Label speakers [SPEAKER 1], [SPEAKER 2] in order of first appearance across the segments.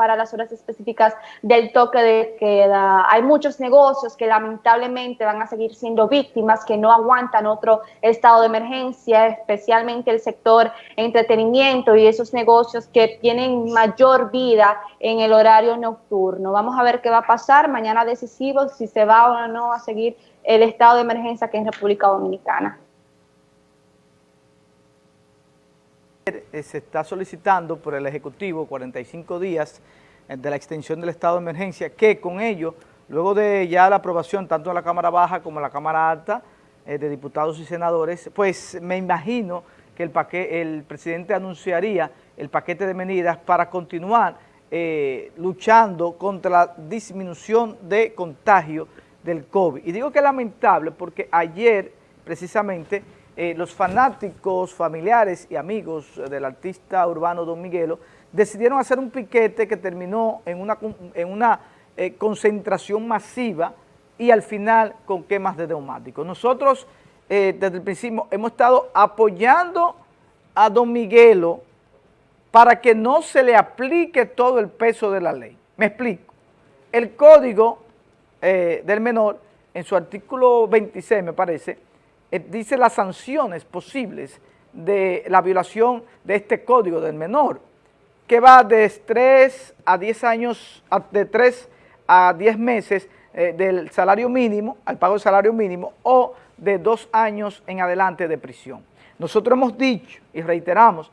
[SPEAKER 1] para las horas específicas del toque de queda. Hay muchos negocios que lamentablemente van a seguir siendo víctimas, que no aguantan otro estado de emergencia, especialmente el sector entretenimiento y esos negocios que tienen mayor vida en el horario nocturno. Vamos a ver qué va a pasar mañana decisivo, si se va o no a seguir el estado de emergencia que es República Dominicana.
[SPEAKER 2] Eh, se está solicitando por el Ejecutivo 45 días eh, de la extensión del estado de emergencia, que con ello, luego de ya la aprobación tanto de la Cámara Baja como de la Cámara Alta, eh, de diputados y senadores, pues me imagino que el, paquete, el presidente anunciaría el paquete de medidas para continuar luchando contra la disminución de contagio del COVID. Y digo que es lamentable porque ayer, precisamente, eh, los fanáticos, familiares y amigos del artista urbano Don Miguelo decidieron hacer un piquete que terminó en una, eh, concentración masiva y al final con quemas de neumáticos. Nosotros eh, desde el principio hemos estado apoyando a Don Miguelo para que no se le aplique todo el peso de la ley. Me explico. El código del menor, en su artículo 26 me parece, eh, dice las sanciones posibles de la violación de este código del menor, que va de 3 a 10 años, de 3 a 10 meses eh, del salario mínimo, al pago del salario mínimo, o de 2 años en adelante de prisión. Nosotros hemos dicho y reiteramos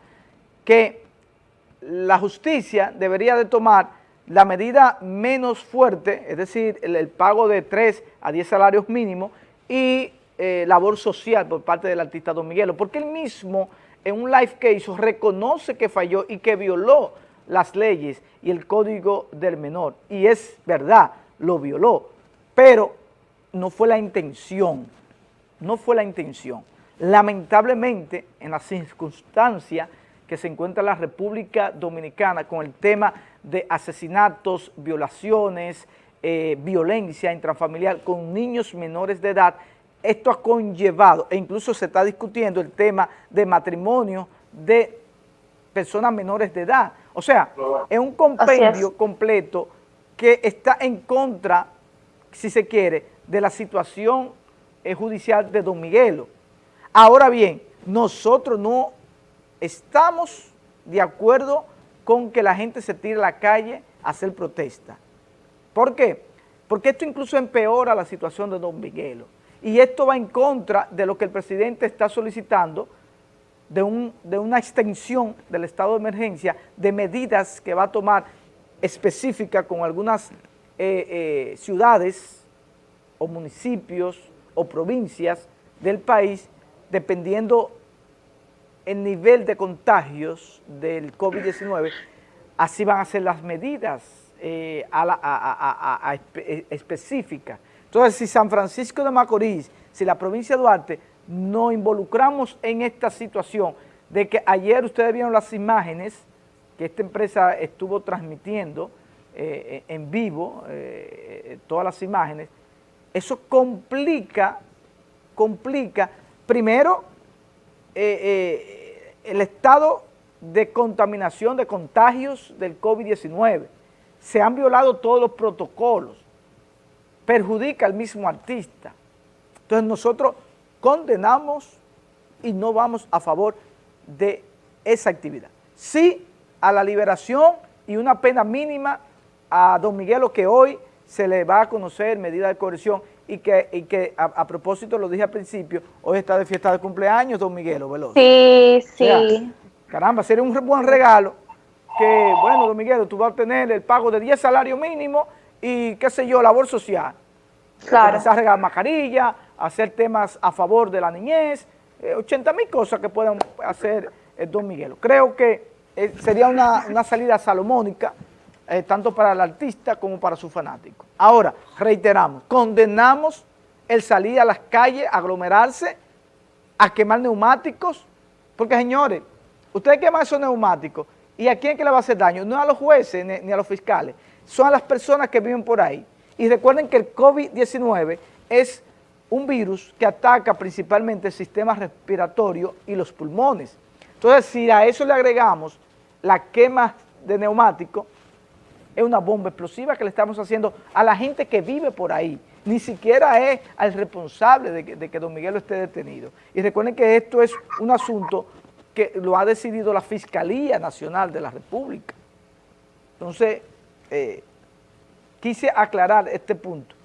[SPEAKER 2] que la justicia debería de tomar la medida menos fuerte, es decir, el, el pago de 3 a 10 salarios mínimos y eh, labor social por parte del artista Don Miguelo, porque él mismo en un live que hizo reconoce que falló y que violó las leyes y el código del menor. Y es verdad, lo violó, pero no fue la intención, no fue la intención. Lamentablemente, en las circunstancias que se encuentra la República Dominicana con el tema de asesinatos, violaciones, eh, violencia intrafamiliar con niños menores de edad, esto ha conllevado, e incluso se está discutiendo el tema de matrimonio de personas menores de edad. O sea, es un compendio completo que está en contra, si se quiere, de la situación eh, judicial de Don Miguelo. Ahora bien, nosotros no estamos de acuerdo con que la gente se tire a la calle a hacer protesta. ¿Por qué? Porque esto incluso empeora la situación de Don Miguelo. Y esto va en contra de lo que el presidente está solicitando, de, una extensión del estado de emergencia, de medidas que va a tomar específicas con algunas eh, eh, ciudades o municipios o provincias del país, dependiendo el nivel de contagios del COVID-19, así van a ser las medidas eh, específicas. Entonces, si San Francisco de Macorís, si la provincia de Duarte, nos involucramos en esta situación de que ayer ustedes vieron las imágenes que esta empresa estuvo transmitiendo eh, en vivo, eh, todas las imágenes, eso complica, complica, primero, eh, el estado de contaminación, de contagios del COVID-19. Se han violado todos los protocolos perjudica al mismo artista. Entonces nosotros condenamos y no vamos a favor de esa actividad. Sí a la liberación y una pena mínima a don Miguelo que hoy se le va a conocer medida de corrección y que, que a, propósito, lo dije al principio, hoy está de fiesta de cumpleaños don Miguelo Veloz.
[SPEAKER 1] Sí, sí.
[SPEAKER 2] caramba, sería un buen regalo que, bueno, don Miguelo, tú vas a tener el pago de 10 salarios mínimos y qué sé yo, labor social. Claro. Empezar a regalar mascarilla, hacer temas a favor de la niñez, 80 eh, mil cosas que puedan hacer el Don Miguelo. Creo que eh, sería una, salida salomónica, eh, tanto para el artista como para su fanático. Ahora, reiteramos, condenamos el salir a las calles, aglomerarse, a quemar neumáticos, porque señores, ustedes queman esos neumáticos, ¿y a quién que le va a hacer daño? No a los jueces ni a los fiscales, son a las personas que viven por ahí. Y recuerden que el COVID-19 es un virus que ataca principalmente el sistema respiratorio y los pulmones. Entonces, si a eso le agregamos la quema de neumáticos, es una bomba explosiva que le estamos haciendo a la gente que vive por ahí. Ni siquiera es al responsable de que, de que don Miguel esté detenido. Y recuerden que esto es un asunto que lo ha decidido la Fiscalía Nacional de la República. Entonces, eh, quise aclarar este punto.